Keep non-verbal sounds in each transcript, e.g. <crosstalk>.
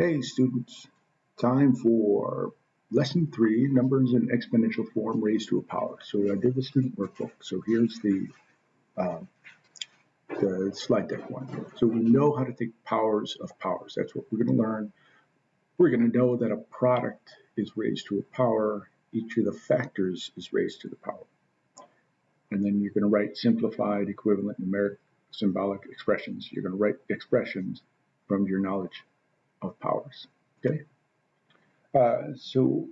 Hey students, time for lesson three, numbers in exponential form raised to a power. So I did the student workbook. So here's the, uh, the slide deck one. So we know how to take powers of powers. That's what we're going to learn. We're going to know that a product is raised to a power. Each of the factors is raised to the power. And then you're going to write simplified, equivalent, numeric, symbolic expressions. You're going to write expressions from your knowledge of powers. Okay, uh, so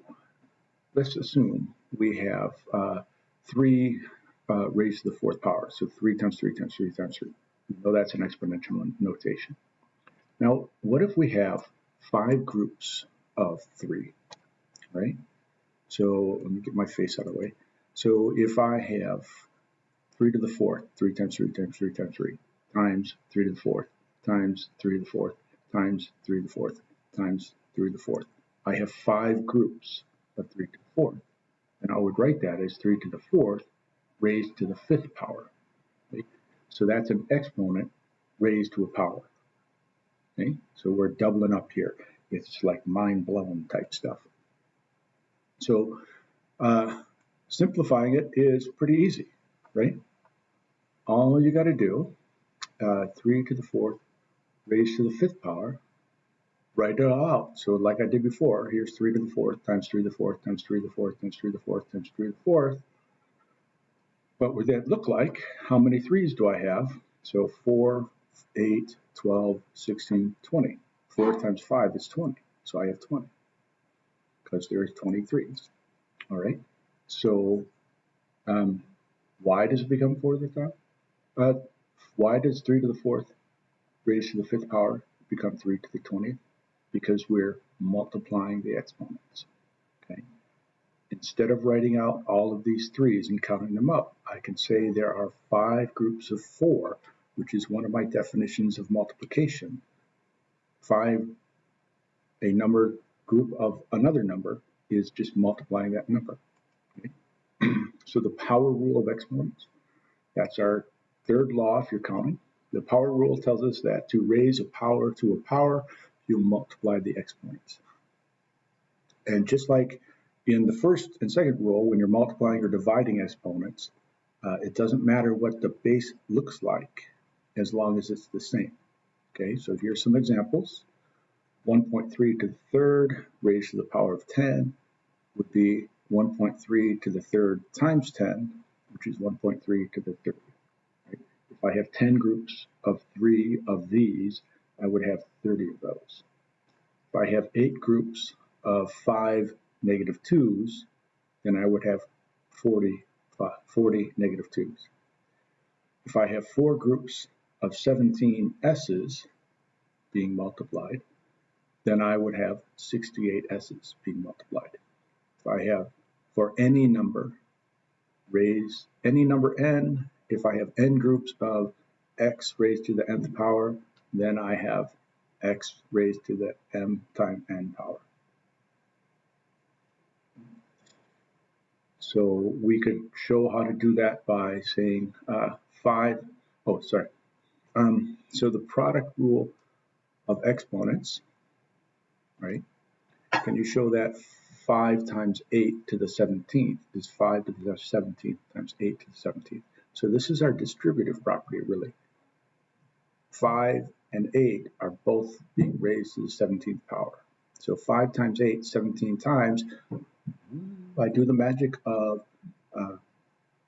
let's assume we have uh, three uh, raised to the fourth power. So three times three times three times three. We know that's an exponential notation. Now, what if we have five groups of three, right? So let me get my face out of the way. So if I have 3 to the fourth, 3 times 3 times 3 times 3, times 3 to the fourth, times 3 to the fourth, times 3 to the fourth times 3 to the fourth. I have five groups of 3 to the fourth. And I would write that as 3 to the fourth raised to the fifth power. Okay? So that's an exponent raised to a power. Okay? So we're doubling up here. It's like mind-blowing type stuff. So uh, simplifying it is pretty easy, right? All you got to do, uh, 3 to the fourth raised to the fifth power, write it all out. So like I did before, here's 3 to the fourth times 3 to the fourth times 3 to the fourth times 3 to the fourth times 3 to the fourth. What would that look like? How many 3's do I have? So 4, 8, 12, 16, 20. 4 times 5 is 20. So I have 20 because there's 23's. All right. So um, why does it become 4 to the top? Uh, why does 3 to the fourth raised to the fifth power become 3 to the 20th because we're multiplying the exponents. Okay. Instead of writing out all of these threes and counting them up, I can say there are five groups of four, which is one of my definitions of multiplication. Five, a number group of another number is just multiplying that number. Okay. <clears throat> so the power rule of exponents, that's our third law if you're counting. The power rule tells us that to raise a power to a power, you multiply the exponents. And just like in the first and second rule, when you're multiplying or dividing exponents, uh, it doesn't matter what the base looks like as long as it's the same. Okay, so here's some examples. 1.3 to the third raised to the power of 10 would be 1.3 to the third times 10, which is 1.3 to the third. If I have 10 groups of three of these, I would have 30 of those. If I have eight groups of five negative twos, then I would have 40, 40 negative twos. If I have four groups of 17 S's being multiplied, then I would have 68 S's being multiplied. If I have for any number, raise any number n if I have n groups of x raised to the nth power, then I have x raised to the m times n power. So we could show how to do that by saying uh, 5, oh sorry, um, so the product rule of exponents, right, can you show that 5 times 8 to the 17th is 5 to the 17th times 8 to the 17th. So this is our distributive property, really. 5 and 8 are both being raised to the 17th power. So 5 times 8, 17 times. I do the magic of uh,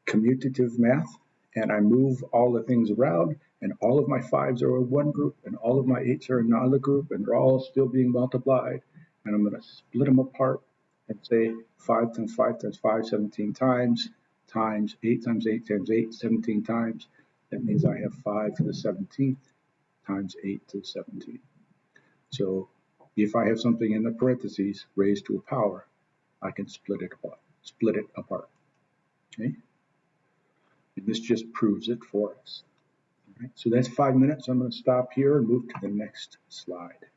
commutative math, and I move all the things around, and all of my 5s are in one group, and all of my 8s are in another group, and they're all still being multiplied. And I'm going to split them apart and say 5 times 5 times 5, 17 times, times 8 times 8 times 8, 17 times. That means I have 5 to the 17th times 8 to the 17th. So if I have something in the parentheses raised to a power, I can split it apart. Split it apart. Okay? And this just proves it for us. All right, so that's five minutes. I'm going to stop here and move to the next slide.